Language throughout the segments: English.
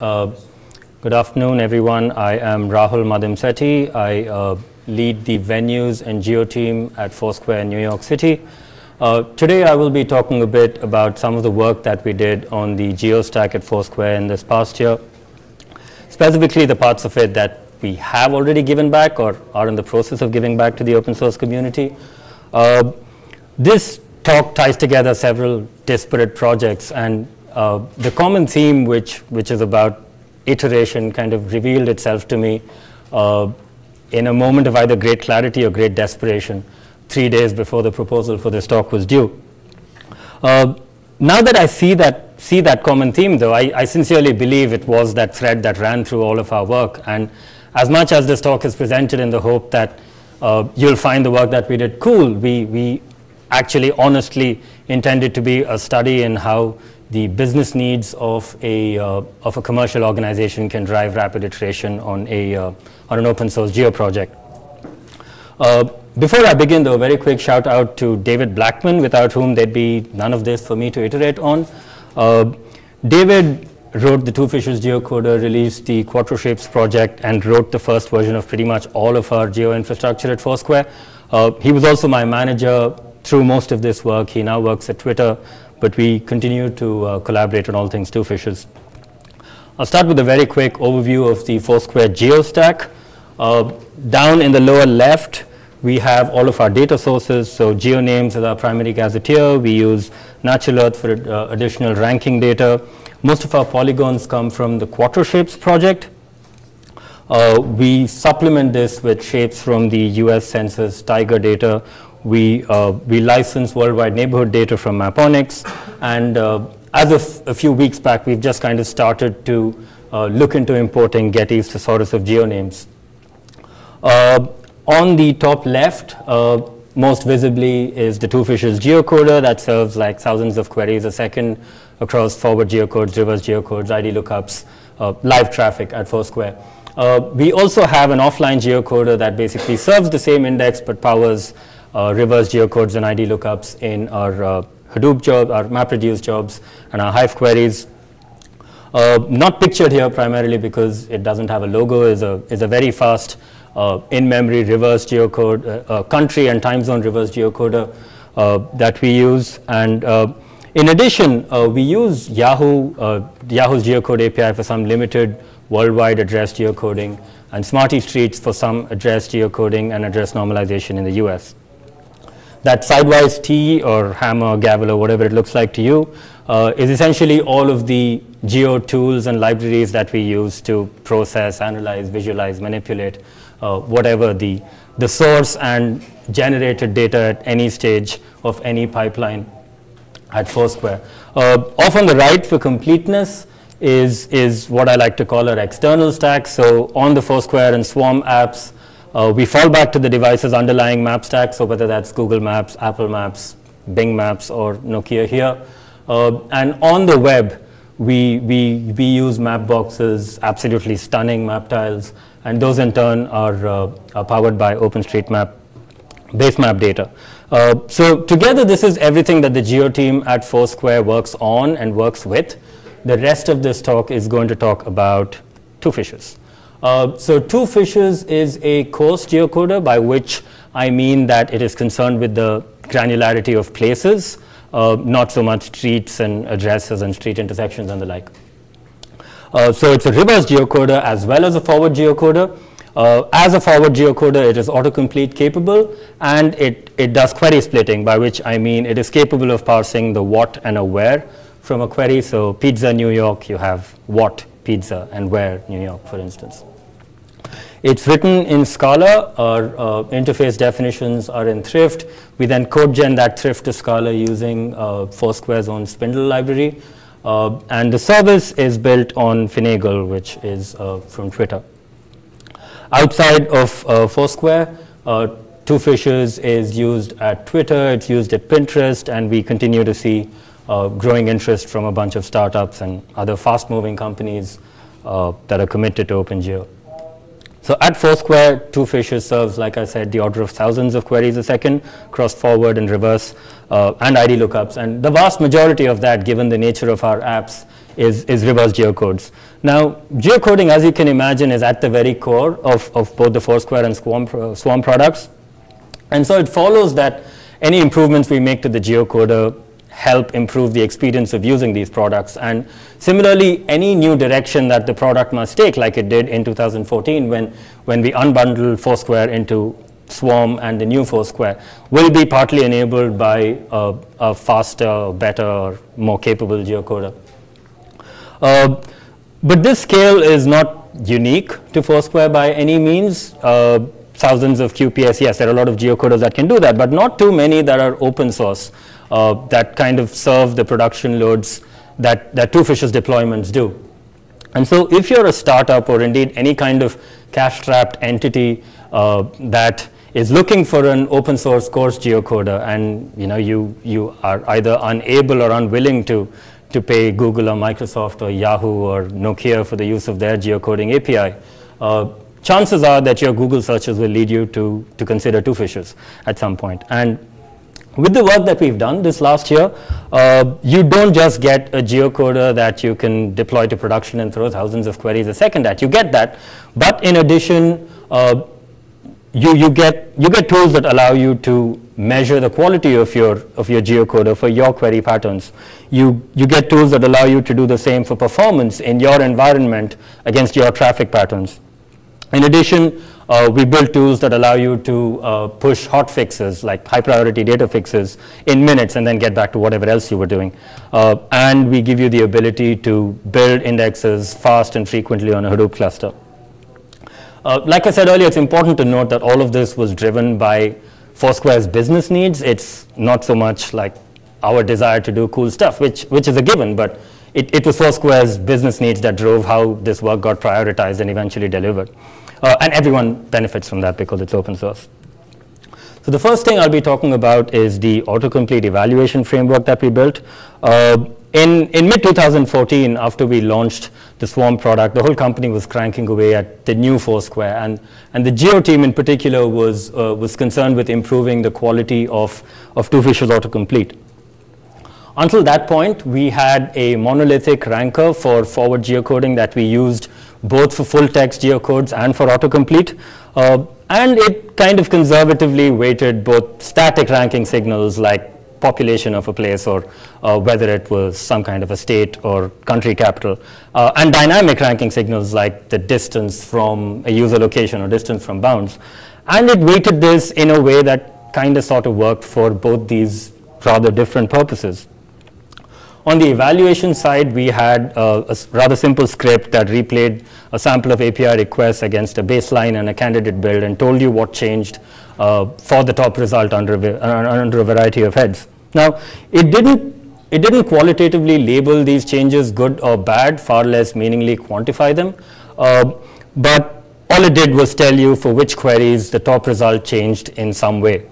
Uh, good afternoon, everyone. I am Rahul Madimsetti. I uh, lead the venues and geo team at Foursquare in New York City. Uh, today, I will be talking a bit about some of the work that we did on the geo stack at Foursquare in this past year, specifically the parts of it that we have already given back or are in the process of giving back to the open source community. Uh, this talk ties together several disparate projects and uh, the common theme which, which is about iteration kind of revealed itself to me uh, in a moment of either great clarity or great desperation, three days before the proposal for this talk was due. Uh, now that I see that, see that common theme, though, I, I, sincerely believe it was that thread that ran through all of our work. And as much as this talk is presented in the hope that uh, you'll find the work that we did cool, we, we actually honestly intended to be a study in how the business needs of a, uh, of a commercial organization can drive rapid iteration on, a, uh, on an open source geo project. Uh, before I begin though, a very quick shout out to David Blackman, without whom there'd be none of this for me to iterate on. Uh, David wrote the Two Fishes geocoder, released the Quattroshapes project, and wrote the first version of pretty much all of our geo infrastructure at Foursquare. Uh, he was also my manager through most of this work. He now works at Twitter, but we continue to uh, collaborate on all things two fishes. I'll start with a very quick overview of the Foursquare GeoStack. Uh, down in the lower left, we have all of our data sources. So GeoNames is our primary gazetteer. We use Natural Earth for uh, additional ranking data. Most of our polygons come from the Quattroshapes project. Uh, we supplement this with shapes from the US Census Tiger data, we, uh, we license worldwide neighborhood data from Maponics. And uh, as of a few weeks back, we've just kind of started to uh, look into importing Getty's thesaurus of geonames. Uh, on the top left, uh, most visibly is the Two Fishes geocoder that serves like thousands of queries a second across forward geocodes, reverse geocodes, ID lookups, uh, live traffic at Foursquare. Uh, we also have an offline geocoder that basically serves the same index but powers reverse geocodes and ID lookups in our uh, Hadoop job, our MapReduce jobs, and our Hive queries. Uh, not pictured here primarily because it doesn't have a logo, is a, is a very fast uh, in-memory reverse geocode, uh, uh, country and time zone reverse geocoder that we use. And in addition, we use Yahoo, Yahoo's geocode API for some limited worldwide address geocoding and Smarty Streets for some address geocoding and address normalization in the US that sidewise T or hammer, gavel, or whatever it looks like to you, uh, is essentially all of the geo tools and libraries that we use to process, analyze, visualize, manipulate, uh, whatever the, the source and generated data at any stage of any pipeline at Foursquare. Uh, off on the right for completeness is, is what I like to call our external stack. So on the Foursquare and Swarm apps, uh, we fall back to the device's underlying map stack, so whether that's Google Maps, Apple Maps, Bing Maps, or Nokia here. Uh, and on the web, we, we, we use Mapbox's, absolutely stunning map tiles, and those in turn are, uh, are powered by OpenStreetMap base map data. Uh, so together, this is everything that the geo team at Foursquare works on and works with. The rest of this talk is going to talk about two fishes. Uh, so two fishes is a coarse geocoder by which I mean that it is concerned with the granularity of places, uh, not so much streets and addresses and street intersections and the like. Uh, so it's a reverse geocoder as well as a forward geocoder. Uh, as a forward geocoder, it is autocomplete capable and it, it does query splitting, by which I mean it is capable of parsing the what and a where from a query. So pizza New York, you have what pizza and where New York, for instance. It's written in Scala. Our uh, interface definitions are in Thrift. We then code gen that Thrift to Scala using uh, Foursquare's own Spindle library. Uh, and the service is built on Finagle, which is uh, from Twitter. Outside of uh, Foursquare, uh, Two Fishes is used at Twitter, it's used at Pinterest, and we continue to see growing interest from a bunch of startups and other fast-moving companies that are committed to OpenGeo. So at Foursquare, two fishes serves, like I said, the order of thousands of queries a second, cross forward and reverse, uh, and ID lookups. And the vast majority of that, given the nature of our apps, is, is reverse geocodes. Now, geocoding, as you can imagine, is at the very core of, of both the Foursquare and Swarm, uh, Swarm products. And so it follows that any improvements we make to the geocoder help improve the experience of using these products. And similarly, any new direction that the product must take, like it did in 2014 when, when we unbundled Foursquare into Swarm and the new Foursquare, will be partly enabled by a, faster, better, more capable geocoder. Uh, but this scale is not unique to Foursquare by any means. Uh, thousands of QPS, yes, there are a lot of geocoders that can do that, but not too many that are open source that kind of serve the production loads that, that Two Fishes deployments do. And so if you're a startup or indeed any kind of cash-strapped entity uh, that is looking for an open source coarse geocoder and you know you, you are either unable or unwilling to, to pay Google or Microsoft or Yahoo or Nokia for the use of their geocoding API, uh, chances are that your Google searches will lead you to, to consider Two Fishes at some point. And with the work that we've done this last year, uh, you don't just get a geocoder that you can deploy to production and throw thousands of queries a second at. You get that, but in addition, uh, you, you, get, you get tools that allow you to measure the quality of your, of your geocoder for your query patterns. You, you get tools that allow you to do the same for performance in your environment against your traffic patterns. In addition, uh, we build tools that allow you to uh, push hot fixes like high priority data fixes in minutes and then get back to whatever else you were doing. Uh, and we give you the ability to build indexes fast and frequently on a Hadoop cluster. Uh, like I said earlier, it's important to note that all of this was driven by Foursquare's business needs. It's not so much like our desire to do cool stuff, which, which is a given, but it, it was Foursquare's business needs that drove how this work got prioritized and eventually delivered. Uh, and everyone benefits from that because it's open source. So the first thing I'll be talking about is the autocomplete evaluation framework that we built. Uh, in, in mid-2014, after we launched the Swarm product, the whole company was cranking away at the new Foursquare. And, and the Geo team in particular was, uh, was concerned with improving the quality of, of Two Fishes autocomplete. Until that point, we had a monolithic ranker for forward geocoding that we used both for full text geocodes and for autocomplete. Uh, and it kind of conservatively weighted both static ranking signals like population of a place or uh, whether it was some kind of a state or country capital, uh, and dynamic ranking signals like the distance from a user location or distance from bounds. And it weighted this in a way that kind of sort of worked for both these rather different purposes. On the evaluation side, we had uh, a rather simple script that replayed a sample of API requests against a baseline and a candidate build and told you what changed uh, for the top result under, uh, under a variety of heads. Now, it didn't, it didn't qualitatively label these changes good or bad, far less meaningly quantify them, uh, but all it did was tell you for which queries the top result changed in some way.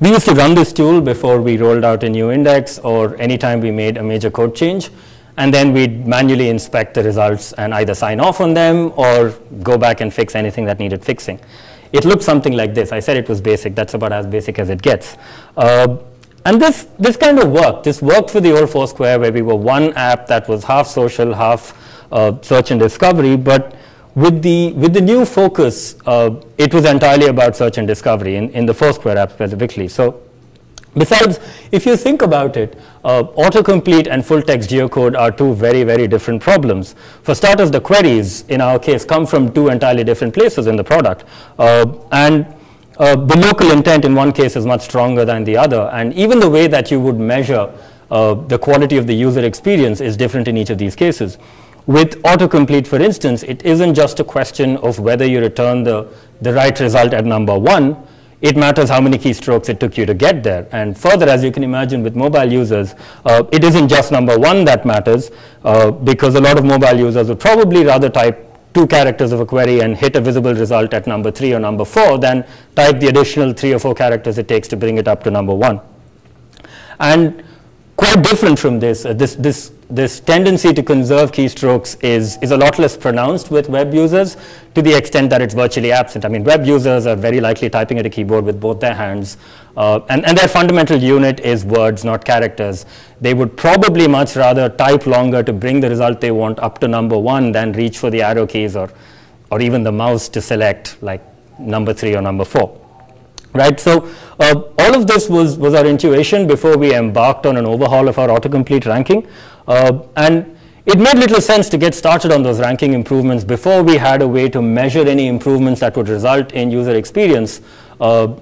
We used to run this tool before we rolled out a new index or anytime we made a major code change. And then we'd manually inspect the results and either sign off on them or go back and fix anything that needed fixing. It looked something like this. I said it was basic. That's about as basic as it gets. Uh, and this, this kind of worked. This worked for the old Foursquare where we were one app that was half social, half uh, search and discovery, but with the, with the new focus, uh, it was entirely about search and discovery in, in the Foursquare app specifically. So besides, if you think about it, uh, autocomplete and full text geocode are two very, very different problems. For starters, the queries, in our case, come from two entirely different places in the product. Uh, and uh, the local intent in one case is much stronger than the other. And even the way that you would measure uh, the quality of the user experience is different in each of these cases. With autocomplete, for instance, it isn't just a question of whether you return the, the right result at number one, it matters how many keystrokes it took you to get there. And further, as you can imagine with mobile users, uh, it isn't just number one that matters, uh, because a lot of mobile users would probably rather type two characters of a query and hit a visible result at number three or number four than type the additional three or four characters it takes to bring it up to number one. And quite different from this, uh, this, this this tendency to conserve keystrokes is, is a lot less pronounced with web users to the extent that it's virtually absent. I mean, web users are very likely typing at a keyboard with both their hands, uh, and, and their fundamental unit is words, not characters. They would probably much rather type longer to bring the result they want up to number one than reach for the arrow keys or, or even the mouse to select like number three or number four right? So uh, all of this was, was our intuition before we embarked on an overhaul of our autocomplete ranking. Uh, and it made little sense to get started on those ranking improvements before we had a way to measure any improvements that would result in user experience uh,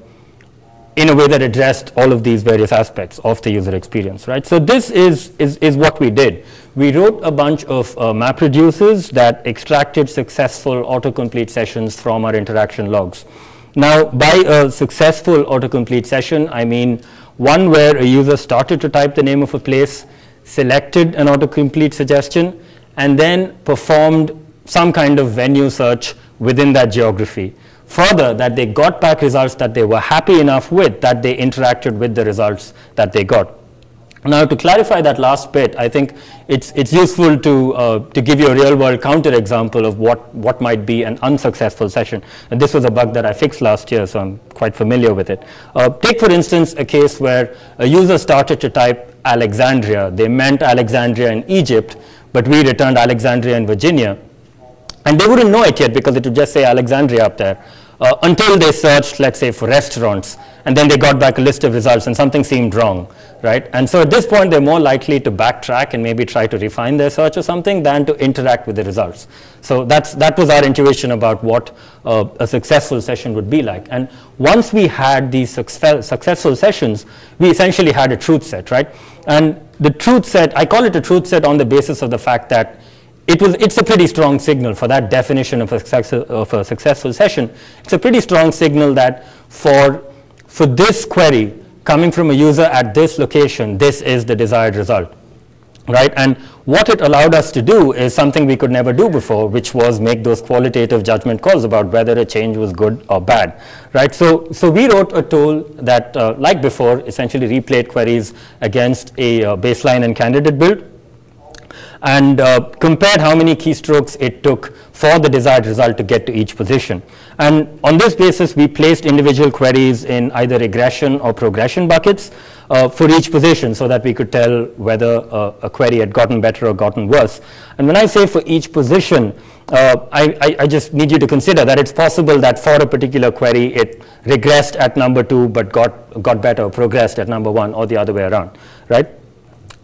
in a way that addressed all of these various aspects of the user experience, right? So this is, is, is what we did. We wrote a bunch of uh, map reducers that extracted successful autocomplete sessions from our interaction logs. Now, by a successful autocomplete session, I mean one where a user started to type the name of a place, selected an autocomplete suggestion, and then performed some kind of venue search within that geography. Further, that they got back results that they were happy enough with, that they interacted with the results that they got. Now, to clarify that last bit, I think it's, it's useful to, uh, to give you a real world counter example of what, what might be an unsuccessful session. And this was a bug that I fixed last year, so I'm quite familiar with it. Uh, take, for instance, a case where a user started to type Alexandria. They meant Alexandria in Egypt, but we returned Alexandria in Virginia. And they wouldn't know it yet because it would just say Alexandria up there uh, until they searched, let's say, for restaurants, and then they got back a list of results and something seemed wrong, right? And so at this point, they're more likely to backtrack and maybe try to refine their search or something than to interact with the results. So that's, that was our intuition about what uh, a successful session would be like. And once we had these successful sessions, we essentially had a truth set, right? And the truth set, I call it a truth set on the basis of the fact that it was, it's a pretty strong signal for that definition of a, success, of a successful session. It's a pretty strong signal that for, for this query coming from a user at this location, this is the desired result. Right? And what it allowed us to do is something we could never do before, which was make those qualitative judgment calls about whether a change was good or bad. Right? So, so we wrote a tool that, uh, like before, essentially replayed queries against a uh, baseline and candidate build and uh, compared how many keystrokes it took for the desired result to get to each position. And on this basis, we placed individual queries in either regression or progression buckets uh, for each position so that we could tell whether uh, a query had gotten better or gotten worse. And when I say for each position, uh, I, I, I, just need you to consider that it's possible that for a particular query, it regressed at number two, but got, got better, progressed at number one, or the other way around, right?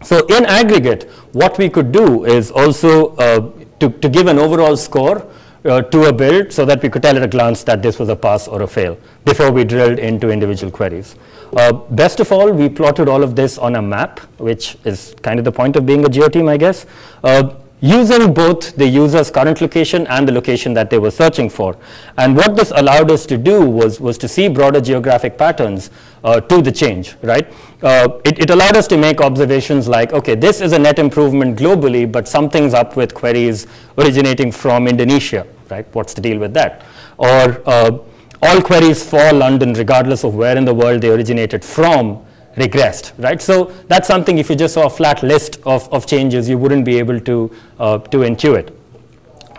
So in aggregate, what we could do is also uh, to, to give an overall score uh, to a build so that we could tell at a glance that this was a pass or a fail before we drilled into individual queries. Uh, best of all, we plotted all of this on a map, which is kind of the point of being a geoteam, I guess. Uh, using both the user's current location and the location that they were searching for. And what this allowed us to do was, was to see broader geographic patterns uh, to the change, right? Uh, it, it, allowed us to make observations like, okay, this is a net improvement globally, but something's up with queries originating from Indonesia, right? What's the deal with that? Or uh, all queries for London, regardless of where in the world they originated from, regressed, right? So that's something if you just saw a flat list of, of changes, you wouldn't be able to, uh, to intuit.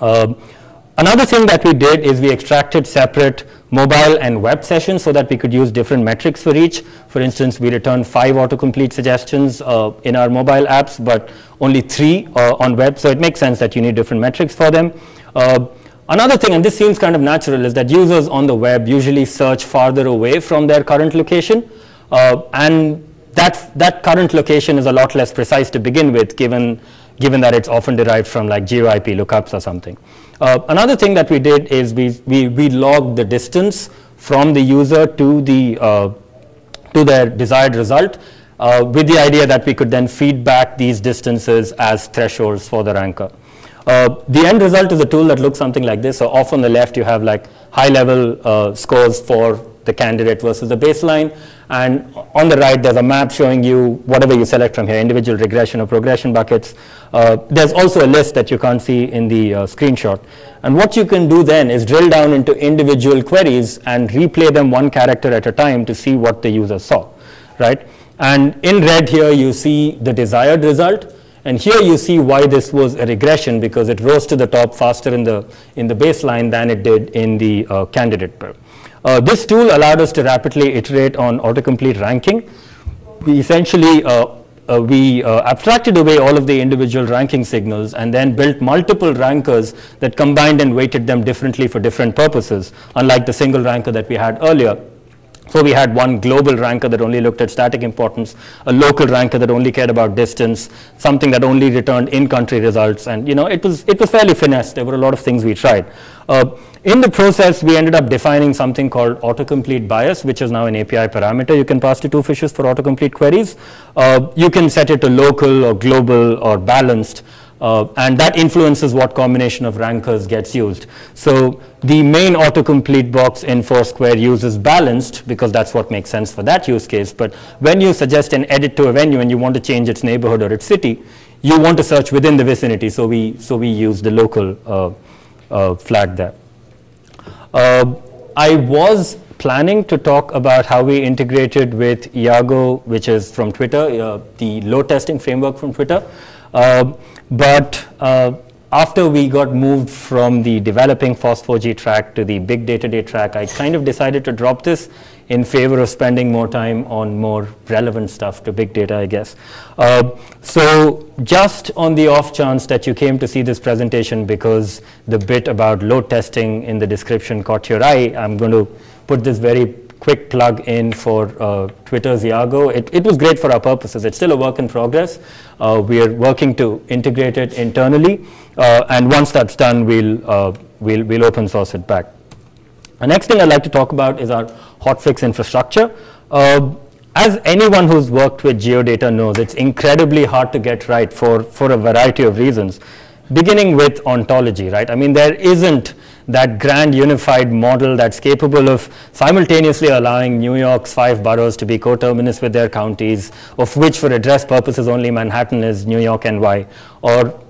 Um, another thing that we did is we extracted separate mobile and web sessions so that we could use different metrics for each. For instance, we returned five autocomplete suggestions uh, in our mobile apps, but only three uh, on web, so it makes sense that you need different metrics for them. Uh, another thing, and this seems kind of natural, is that users on the web usually search farther away from their current location. Uh, and that, that current location is a lot less precise to begin with, given, given that it's often derived from like GeoIP lookups or something. Uh, another thing that we did is we, we, we logged the distance from the user to, the, uh, to their desired result uh, with the idea that we could then feed back these distances as thresholds for the ranker. Uh, the end result is a tool that looks something like this. So off on the left, you have like high level uh, scores for the candidate versus the baseline. And on the right, there's a map showing you whatever you select from here, individual regression or progression buckets. Uh, there's also a list that you can't see in the uh, screenshot. And what you can do then is drill down into individual queries and replay them one character at a time to see what the user saw, right? And in red here, you see the desired result. And here you see why this was a regression because it rose to the top faster in the, in the baseline than it did in the uh, candidate pair. Uh, this tool allowed us to rapidly iterate on autocomplete ranking. We essentially uh, uh, we uh, abstracted away all of the individual ranking signals and then built multiple rankers that combined and weighted them differently for different purposes, unlike the single ranker that we had earlier. So we had one global ranker that only looked at static importance, a local ranker that only cared about distance, something that only returned in-country results, and you know it was it was fairly finessed. There were a lot of things we tried. Uh, in the process, we ended up defining something called autocomplete bias, which is now an API parameter you can pass to two fishes for autocomplete queries. Uh, you can set it to local or global or balanced. Uh, and that influences what combination of rankers gets used. So the main autocomplete box in Foursquare uses balanced because that's what makes sense for that use case. But when you suggest an edit to a venue and you want to change its neighborhood or its city, you want to search within the vicinity. So we, so we use the local uh, uh, flag there. Uh, I was planning to talk about how we integrated with Iago, which is from Twitter, uh, the load testing framework from Twitter. Uh, but after we got moved from the developing FOSS4G track to the big data day track, I kind of decided to drop this in favor of spending more time on more relevant stuff to big data, I guess. Uh, so just on the off chance that you came to see this presentation because the bit about load testing in the description caught your eye, I'm going to put this very quick plug in for uh, Twitter's Iago. It, it was great for our purposes. It's still a work in progress. Uh, we are working to integrate it internally. Uh, and once that's done, we'll, uh, we'll, we'll open source it back. The next thing I'd like to talk about is our hotfix infrastructure. Uh, as anyone who's worked with geodata knows, it's incredibly hard to get right for, for a variety of reasons, beginning with ontology, right? I mean, there isn't that grand unified model that's capable of simultaneously allowing New York's five boroughs to be coterminous with their counties, of which for address purposes only Manhattan is New York NY, or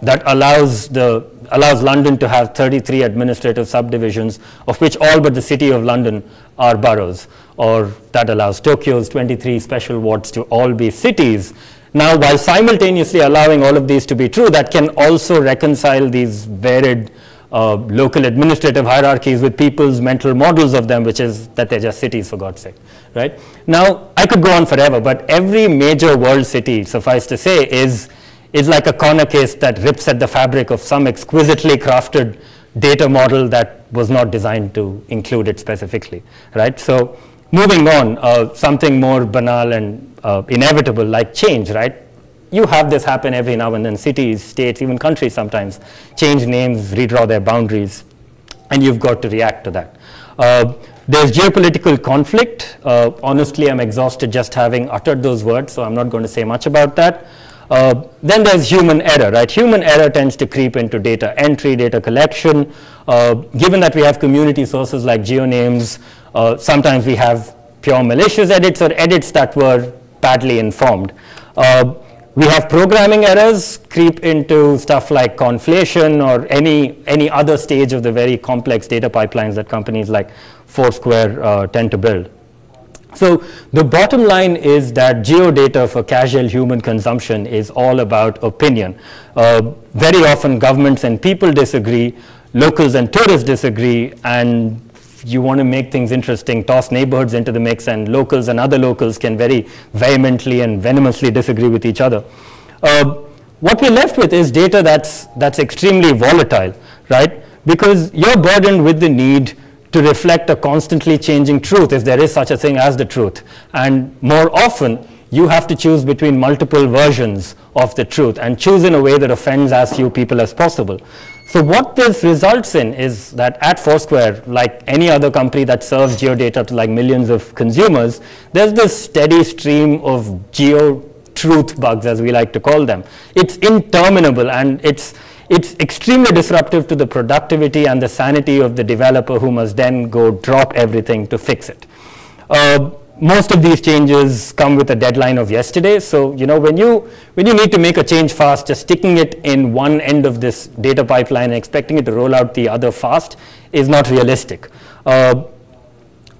that allows the allows London to have 33 administrative subdivisions, of which all but the city of London are boroughs, or that allows Tokyo's 23 special wards to all be cities. Now, while simultaneously allowing all of these to be true, that can also reconcile these varied uh, local administrative hierarchies with people's mental models of them, which is that they're just cities, for God's sake, right? Now, I could go on forever, but every major world city, suffice to say, is, is like a corner case that rips at the fabric of some exquisitely crafted data model that was not designed to include it specifically, right? So moving on, uh, something more banal and uh, inevitable like change, right? you have this happen every now and then. Cities, states, even countries sometimes change names, redraw their boundaries, and you've got to react to that. Uh, there's geopolitical conflict. Uh, honestly, I'm exhausted just having uttered those words, so I'm not going to say much about that. Uh, then there's human error, right? Human error tends to creep into data entry, data collection. Uh, given that we have community sources like geonames, uh, sometimes we have pure malicious edits or edits that were badly informed. Uh, we have programming errors creep into stuff like conflation or any, any other stage of the very complex data pipelines that companies like Foursquare uh, tend to build. So the bottom line is that geodata for casual human consumption is all about opinion. Uh, very often governments and people disagree, locals and tourists disagree, and you want to make things interesting, toss neighborhoods into the mix, and locals and other locals can very vehemently and venomously disagree with each other. Uh, what we're left with is data that's, that's extremely volatile, right? Because you're burdened with the need to reflect a constantly changing truth, if there is such a thing as the truth. And more often, you have to choose between multiple versions of the truth and choose in a way that offends as few people as possible. So what this results in is that at Foursquare, like any other company that serves geodata to like millions of consumers, there's this steady stream of geo truth bugs, as we like to call them. It's interminable and it's, it's extremely disruptive to the productivity and the sanity of the developer who must then go drop everything to fix it. Uh, most of these changes come with a deadline of yesterday. So, you know, when you, when you need to make a change fast, just sticking it in one end of this data pipeline and expecting it to roll out the other fast is not realistic. Uh,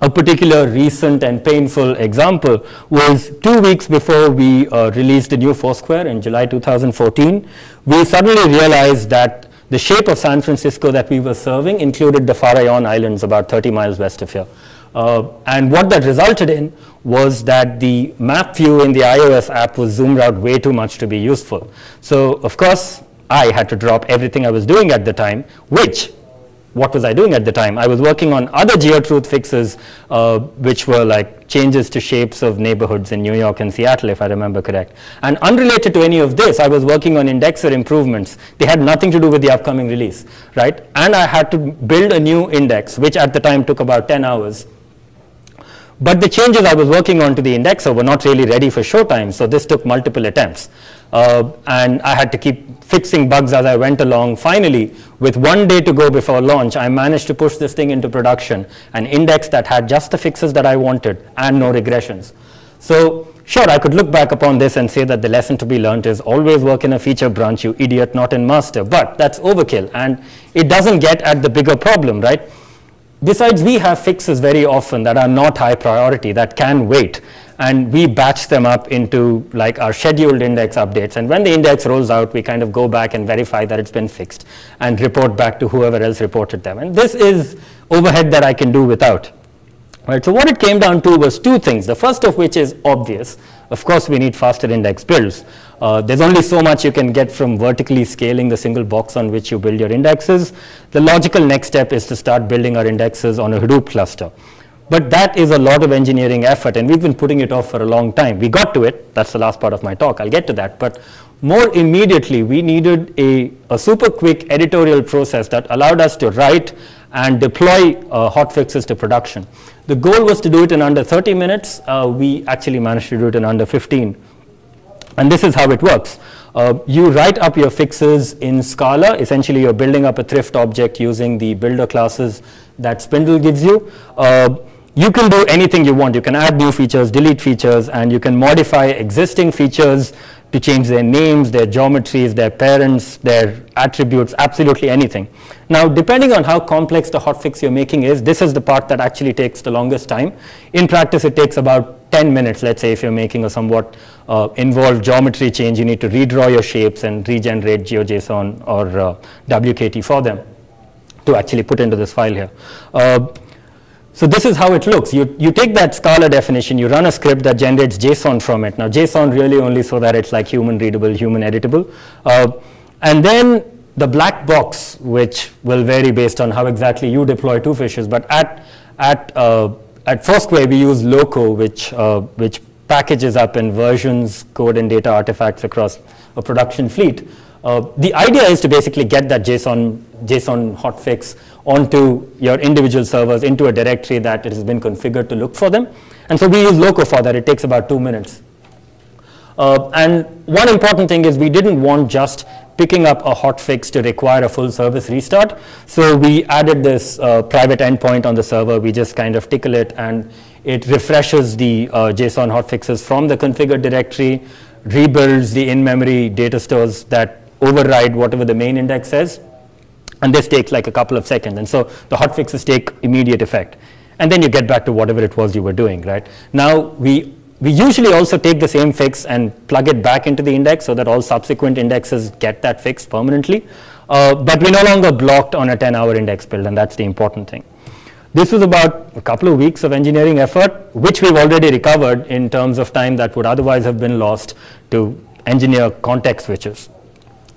a particular recent and painful example was two weeks before we uh, released the new Foursquare in July 2014, we suddenly realized that the shape of San Francisco that we were serving included the Farallon Islands about 30 miles west of here. Uh, and what that resulted in was that the map view in the iOS app was zoomed out way too much to be useful. So of course, I had to drop everything I was doing at the time, which what was I doing at the time? I was working on other geotruth fixes, uh, which were like changes to shapes of neighborhoods in New York and Seattle, if I remember correct. And unrelated to any of this, I was working on indexer improvements. They had nothing to do with the upcoming release, right? And I had to build a new index, which at the time took about 10 hours. But the changes I was working on to the indexer were not really ready for showtime, so this took multiple attempts. Uh, and I had to keep fixing bugs as I went along. Finally, with one day to go before launch, I managed to push this thing into production, an index that had just the fixes that I wanted and no regressions. So sure, I could look back upon this and say that the lesson to be learned is always work in a feature branch, you idiot, not in master. But that's overkill, and it doesn't get at the bigger problem, right? Besides, we have fixes very often that are not high priority, that can wait and we batch them up into like our scheduled index updates. And when the index rolls out, we kind of go back and verify that it's been fixed and report back to whoever else reported them. And this is overhead that I can do without. Right, so what it came down to was two things. The first of which is obvious. Of course, we need faster index builds. Uh, there's only so much you can get from vertically scaling the single box on which you build your indexes. The logical next step is to start building our indexes on a Hadoop cluster. But that is a lot of engineering effort, and we've been putting it off for a long time. We got to it. That's the last part of my talk. I'll get to that. But more immediately, we needed a, a super quick editorial process that allowed us to write and deploy uh, hotfixes to production. The goal was to do it in under 30 minutes. Uh, we actually managed to do it in under 15. And this is how it works. Uh, you write up your fixes in Scala. Essentially, you're building up a thrift object using the builder classes that Spindle gives you. Uh, you can do anything you want. You can add new features, delete features, and you can modify existing features to change their names, their geometries, their parents, their attributes, absolutely anything. Now, depending on how complex the hotfix you're making is, this is the part that actually takes the longest time. In practice, it takes about 10 minutes, let's say, if you're making a somewhat uh, involved geometry change, you need to redraw your shapes and regenerate GeoJSON or uh, WKT for them to actually put into this file here. Uh, so this is how it looks. You, you take that Scala definition, you run a script that generates JSON from it. Now JSON really only so that it's like human readable, human editable. Uh, and then the black box, which will vary based on how exactly you deploy two fishes, but at, at, uh, at Foursquare we use Loco, which, uh, which packages up in versions, code, and data artifacts across a production fleet. Uh, the idea is to basically get that JSON, JSON hotfix onto your individual servers into a directory that it has been configured to look for them. And so we use Loco for that. It takes about two minutes. Uh, and one important thing is we didn't want just picking up a hotfix to require a full service restart. So we added this uh, private endpoint on the server. We just kind of tickle it and it refreshes the uh, JSON hotfixes from the configured directory, rebuilds the in-memory data stores that override whatever the main index says. And this takes like a couple of seconds. And so the hot fixes take immediate effect. And then you get back to whatever it was you were doing, right? Now we we usually also take the same fix and plug it back into the index so that all subsequent indexes get that fix permanently. Uh, but we're no longer blocked on a 10-hour index build, and that's the important thing. This was about a couple of weeks of engineering effort, which we've already recovered in terms of time that would otherwise have been lost to engineer context switches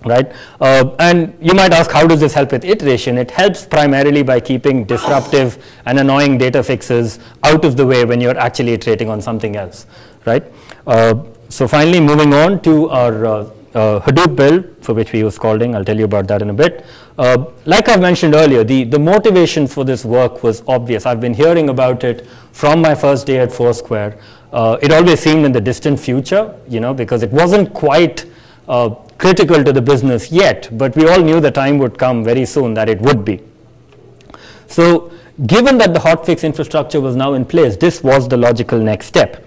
right? Uh, and you might ask, how does this help with iteration? It helps primarily by keeping disruptive and annoying data fixes out of the way when you're actually iterating on something else, right? Uh, so finally, moving on to our uh, uh Hadoop build, for which we use Scalding. I'll tell you about that in a bit. Uh, like I've mentioned earlier, the, the motivation for this work was obvious. I've been hearing about it from my first day at Foursquare. Uh, it always seemed in the distant future, you know, because it wasn't quite uh, critical to the business yet, but we all knew the time would come very soon that it would be. So given that the hotfix infrastructure was now in place, this was the logical next step.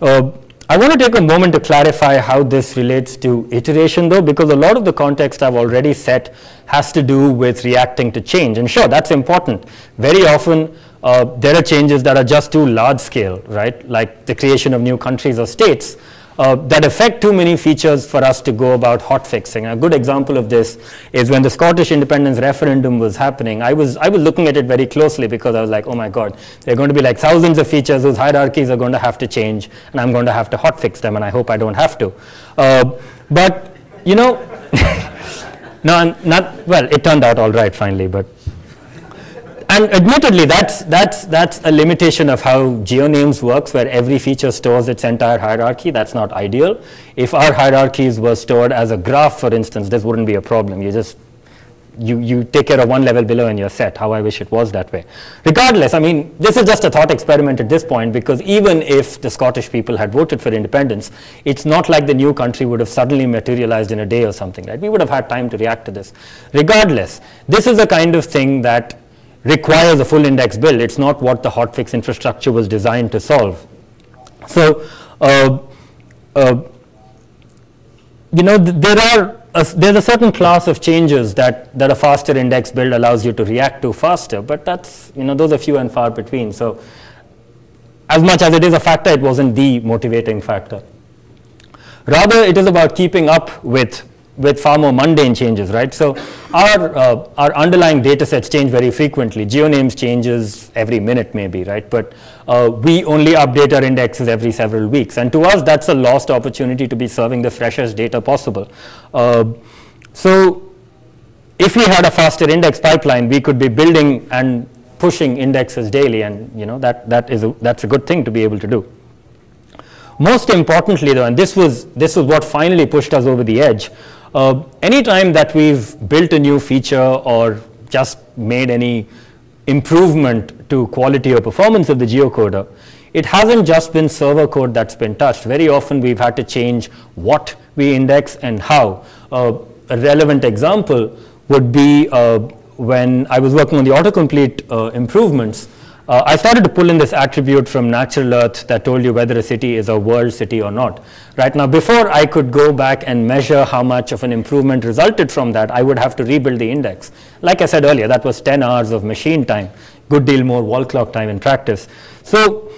Uh, I want to take a moment to clarify how this relates to iteration though, because a lot of the context I've already set has to do with reacting to change. And sure, that's important. Very often, uh, there are changes that are just too large scale, right? Like the creation of new countries or states uh, that affect too many features for us to go about hot fixing. A good example of this is when the Scottish independence referendum was happening, I was, I was looking at it very closely because I was like, oh my God, there are going to be like thousands of features whose hierarchies are going to have to change and I'm going to have to hot fix them and I hope I don't have to. Uh, but, you know, no, not, well, it turned out all right finally, but and admittedly, that's, that's, that's a limitation of how GeoNames works, where every feature stores its entire hierarchy. That's not ideal. If our hierarchies were stored as a graph, for instance, this wouldn't be a problem. You just you, you take care of one level below in your set, how I wish it was that way. Regardless, I mean, this is just a thought experiment at this point because even if the Scottish people had voted for independence, it's not like the new country would have suddenly materialized in a day or something, right? We would have had time to react to this. Regardless, this is the kind of thing that requires a full index build. It's not what the hotfix infrastructure was designed to solve. So, uh, uh, you know, th there are a, there's a certain class of changes that, that a faster index build allows you to react to faster, but that's, you know, those are few and far between. So, as much as it is a factor, it wasn't the motivating factor. Rather, it is about keeping up with with far more mundane changes, right? So our, uh, our underlying data sets change very frequently. GeoNames changes every minute maybe, right? But uh, we only update our indexes every several weeks. And to us, that's a lost opportunity to be serving the freshest data possible. Uh, so if we had a faster index pipeline, we could be building and pushing indexes daily. And you know that, that is a, that's a good thing to be able to do. Most importantly though, and this was, this was what finally pushed us over the edge, uh, anytime that we've built a new feature or just made any improvement to quality or performance of the geocoder, it hasn't just been server code that's been touched. Very often we've had to change what we index and how. Uh, a relevant example would be uh, when I was working on the autocomplete uh, improvements, uh, I started to pull in this attribute from Natural Earth that told you whether a city is a world city or not. Right now, before I could go back and measure how much of an improvement resulted from that, I would have to rebuild the index. Like I said earlier, that was 10 hours of machine time, good deal more wall clock time in practice. So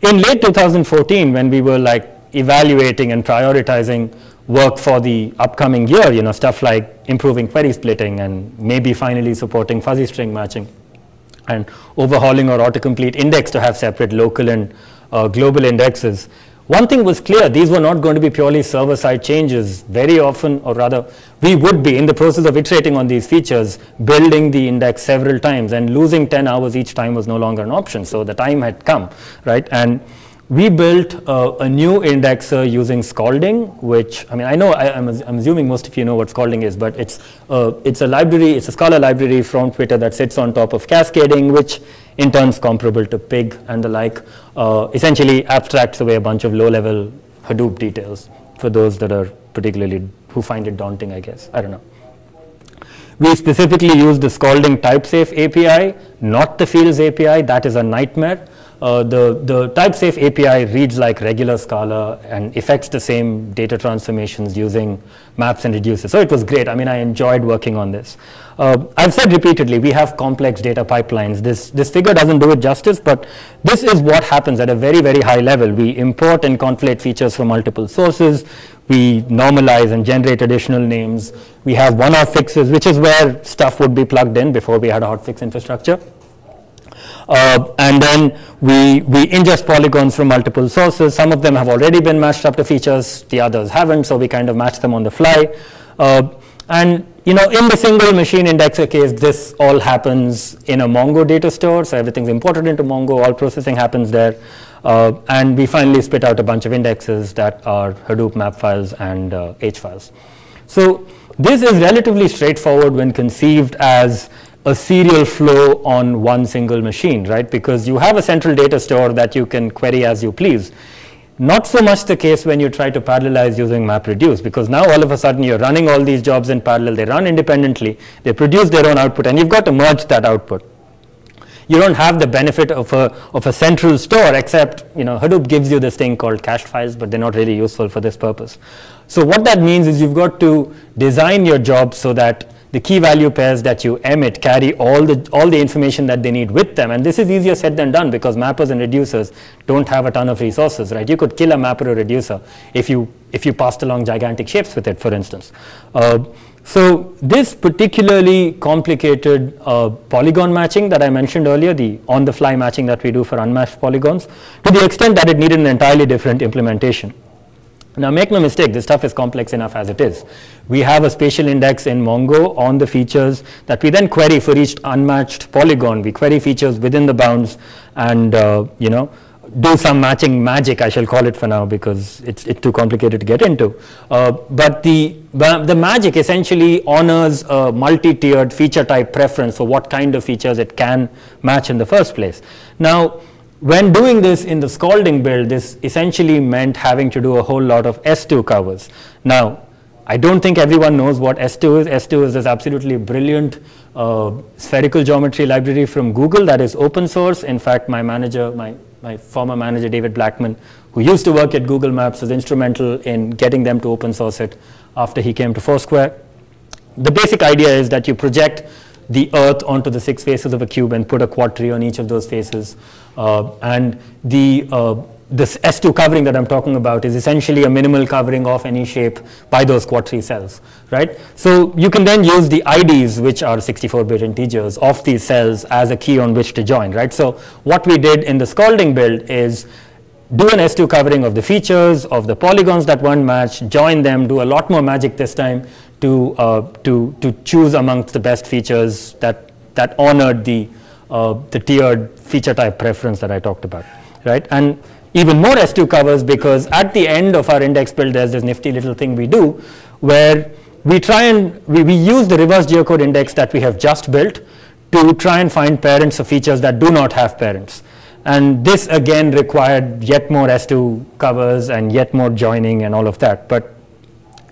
in late 2014, when we were like evaluating and prioritizing work for the upcoming year, you know, stuff like improving query splitting and maybe finally supporting fuzzy string matching, and overhauling our autocomplete index to have separate local and uh, global indexes. One thing was clear, these were not going to be purely server-side changes. Very often, or rather, we would be in the process of iterating on these features, building the index several times, and losing 10 hours each time was no longer an option. So the time had come, right? And we built uh, a new indexer using Scalding, which, I mean, I know, I, am assuming most of you know what Scalding is, but it's, uh, it's a library, it's a Scala library from Twitter that sits on top of cascading, which in turn is comparable to Pig and the like, uh, essentially abstracts away a bunch of low-level Hadoop details for those that are particularly, who find it daunting, I guess, I don't know. We specifically use the Scalding TypeSafe API, not the Fields API, that is a nightmare. Uh, the, the TypeSafe API reads like regular Scala and effects the same data transformations using maps and reducers. So it was great. I mean, I enjoyed working on this. Uh, I've said repeatedly, we have complex data pipelines. This, this figure doesn't do it justice, but this is what happens at a very, very high level. We import and conflate features from multiple sources. We normalize and generate additional names. We have one-off fixes, which is where stuff would be plugged in before we had a hotfix infrastructure. Uh, and then we, we ingest polygons from multiple sources. Some of them have already been matched up to features, the others haven't, so we kind of match them on the fly. Uh, and you know, in the single machine indexer case, this all happens in a Mongo data store, so everything's imported into Mongo, all processing happens there. Uh, and we finally spit out a bunch of indexes that are Hadoop map files and uh, H files. So this is relatively straightforward when conceived as a serial flow on one single machine, right? Because you have a central data store that you can query as you please. Not so much the case when you try to parallelize using MapReduce, because now all of a sudden you're running all these jobs in parallel, they run independently, they produce their own output, and you've got to merge that output. you don't have the benefit of a, of a central store except, you know, Hadoop gives you this thing called cached files, but they're not really useful for this purpose. So what that means is you've got to design your job so that the key value pairs that you emit carry all the, all the information that they need with them. And this is easier said than done because mappers and reducers don't have a ton of resources, right? You could kill a mapper or reducer if you, if you passed along gigantic shapes with it, for instance. Uh, so this particularly complicated uh, polygon matching that I mentioned earlier, the on-the-fly matching that we do for unmatched polygons, to the extent that it needed an entirely different implementation. Now make no mistake, this stuff is complex enough as it is. We have a spatial index in Mongo on the features that we then query for each unmatched polygon. We query features within the bounds and uh, you know do some matching magic, I shall call it for now because it's, it's too complicated to get into. Uh, but the, the magic essentially honors a multi-tiered feature type preference for what kind of features it can match in the first place. Now, when doing this in the scalding build, this essentially meant having to do a whole lot of S2 covers. Now, I don't think everyone knows what S2 is. S2 is this absolutely brilliant uh, spherical geometry library from Google that is open source. In fact, my manager, my, my former manager, David Blackman, who used to work at Google Maps, was instrumental in getting them to open source it after he came to Foursquare. The basic idea is that you project the earth onto the six faces of a cube and put a quad tree on each of those faces. Uh, and the uh, this S2 covering that I'm talking about is essentially a minimal covering of any shape by those quad tree cells, right? So you can then use the IDs, which are 64-bit integers, of these cells as a key on which to join, right? So what we did in the scalding build is do an S2 covering of the features, of the polygons that weren't matched, join them, do a lot more magic this time to, uh, to, to choose amongst the best features that, that honored the, uh, the tiered feature type preference that I talked about, right? And even more S2 covers because at the end of our index build, there's this nifty little thing we do where we try and, we, we use the reverse geocode index that we have just built to try and find parents of features that do not have parents. And this again required yet more S2 covers and yet more joining and all of that, but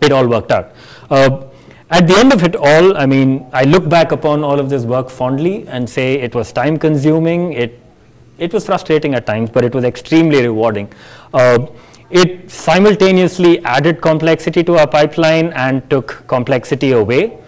it all worked out. Uh, at the end of it all, I mean, I look back upon all of this work fondly and say it was time consuming, it, it was frustrating at times, but it was extremely rewarding. Uh, it simultaneously added complexity to our pipeline and took complexity away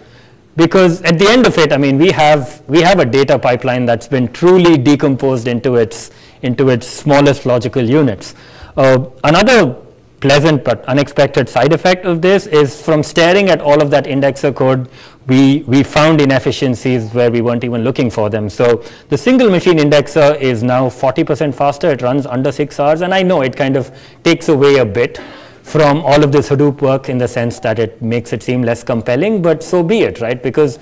because at the end of it, I mean, we have, we have a data pipeline that's been truly decomposed into its, into its smallest logical units. Uh, another pleasant but unexpected side effect of this is from staring at all of that indexer code, we, we found inefficiencies where we weren't even looking for them. So the single machine indexer is now 40% faster. It runs under six hours. And I know it kind of takes away a bit from all of this Hadoop work in the sense that it makes it seem less compelling, but so be it, right? Because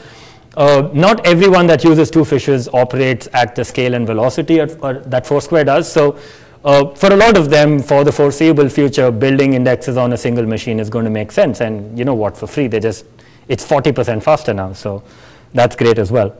uh, not everyone that uses two fishes operates at the scale and velocity at, that Foursquare does. So uh, for a lot of them, for the foreseeable future, building indexes on a single machine is going to make sense. And you know what, for free, they just, it's 40% faster now. So that's great as well.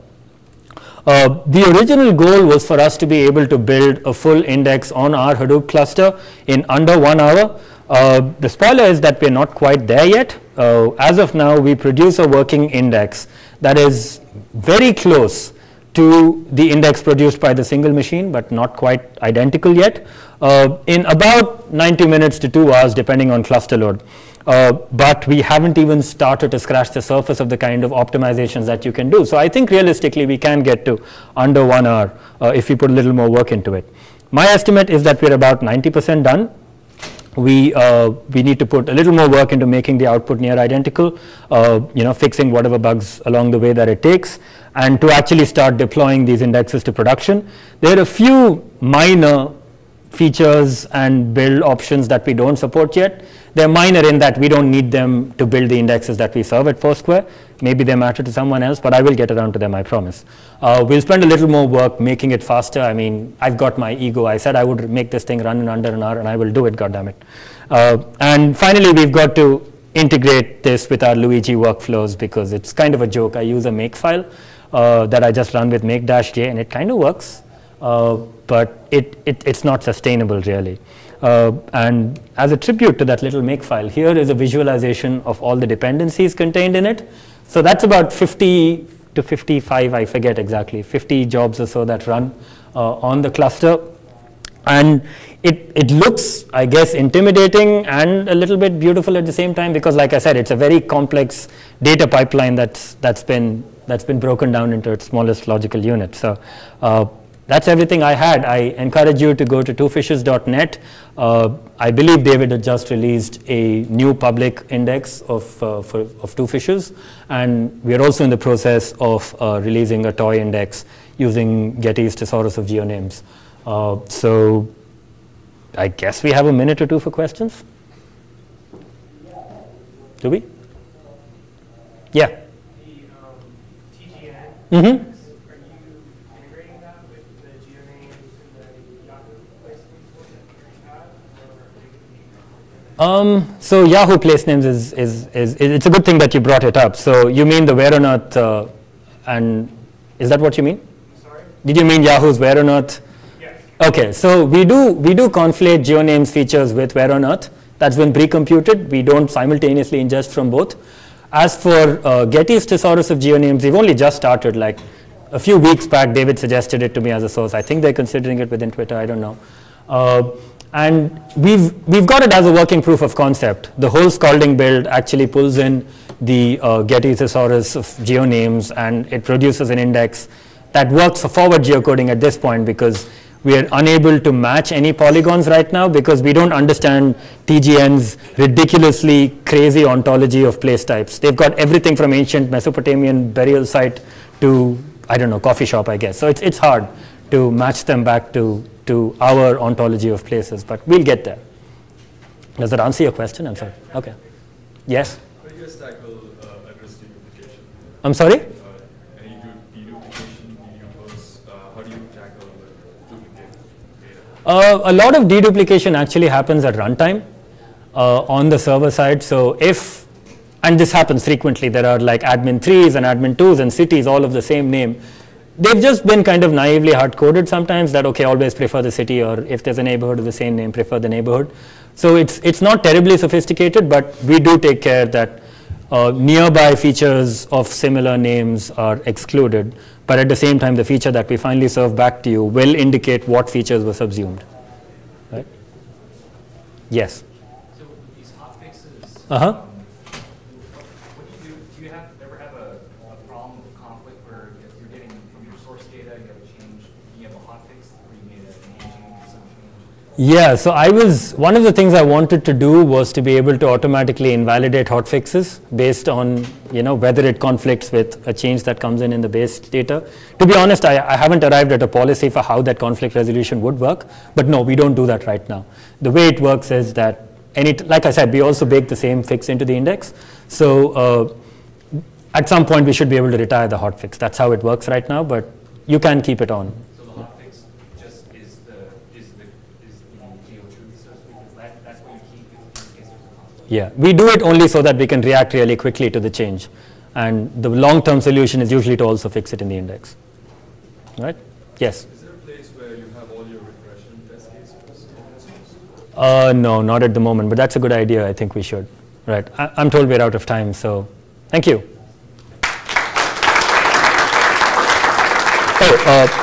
Uh, the original goal was for us to be able to build a full index on our Hadoop cluster in under one hour. Uh, the spoiler is that we're not quite there yet. Uh, as of now, we produce a working index that is very close to the index produced by the single machine, but not quite identical yet, uh, in about 90 minutes to two hours, depending on cluster load. Uh, but we haven't even started to scratch the surface of the kind of optimizations that you can do. So I think realistically we can get to under one hour uh, if we put a little more work into it. My estimate is that we're about 90% done we, uh, we need to put a little more work into making the output near identical, uh, you know, fixing whatever bugs along the way that it takes, and to actually start deploying these indexes to production. There are a few minor features and build options that we don't support yet. They're minor in that we don't need them to build the indexes that we serve at Foursquare. Maybe they matter to someone else, but I will get around to them, I promise. Uh, we'll spend a little more work making it faster. I mean, I've got my ego. I said I would make this thing run in under an hour, and I will do it, goddammit. Uh, and finally, we've got to integrate this with our Luigi workflows because it's kind of a joke. I use a makefile uh, that I just run with make dash j and it kind of works, uh, but it, it, it's not sustainable, really. Uh, and as a tribute to that little makefile, here is a visualization of all the dependencies contained in it. So that's about 50, to 55, I forget exactly, 50 jobs or so that run uh, on the cluster. And it, it looks, I guess, intimidating and a little bit beautiful at the same time because, like I said, it's a very complex data pipeline that's, that's been, that's been broken down into its smallest logical unit. So uh, that's everything I had. I encourage you to go to twofishes.net. Uh, I believe David had just released a new public index of, uh, for, of two fishes, and we are also in the process of uh, releasing a toy index using Getty's Thesaurus of Geonames. Uh, so I guess we have a minute or two for questions. Do we? Yeah. TGN. Mm-hmm. Um, so Yahoo place names is, is, is, it's a good thing that you brought it up. So you mean the where on earth, uh, and is that what you mean? Sorry? Did you mean Yahoo's where on earth? Yes. Okay, so we do, we do conflate geonames features with where on earth. That's been pre-computed. We don't simultaneously ingest from both. As for uh, Getty's thesaurus of geonames, we've only just started. Like a few weeks back, David suggested it to me as a source. I think they're considering it within Twitter. I don't know. Uh, and we've, we've got it as a working proof of concept. The whole Scalding build actually pulls in the uh, Getty thesaurus of geonames and it produces an index that works for forward geocoding at this point because we are unable to match any polygons right now because we don't understand TGN's ridiculously crazy ontology of place types. They've got everything from ancient Mesopotamian burial site to, I don't know, coffee shop, I guess. So it's, it's hard to match them back to to our ontology of places, but we'll get there. Does that answer your question? I'm sorry. Okay. Yes? I'm do you guys tackle uh, address deduplication? I'm sorry? Uh, any deduplication, dedupers, uh, how do you tackle duplicate data? Uh, a lot of deduplication actually happens at runtime uh, on the server side. So if, and this happens frequently, there are like admin 3s and admin 2s and cities all of the same name. They've just been kind of naively hard coded sometimes that okay always prefer the city or if there's a neighborhood of the same name prefer the neighborhood. So it's it's not terribly sophisticated but we do take care that uh, nearby features of similar names are excluded but at the same time the feature that we finally serve back to you will indicate what features were subsumed right? Yes. So these hotfixes uh-huh Yeah, so I was, one of the things I wanted to do was to be able to automatically invalidate hotfixes based on, you know, whether it conflicts with a change that comes in in the base data. To be honest, I, I haven't arrived at a policy for how that conflict resolution would work, but no, we don't do that right now. The way it works is that any, like I said, we also bake the same fix into the index. So uh, at some point we should be able to retire the hotfix. That's how it works right now, but you can keep it on. Yeah, we do it only so that we can react really quickly to the change. And the long-term solution is usually to also fix it in the index. Right? Yes? Is there a place where you have all your regression test cases? Uh, no, not at the moment, but that's a good idea. I think we should. Right. I, I'm told we're out of time, so thank you. Oh, uh,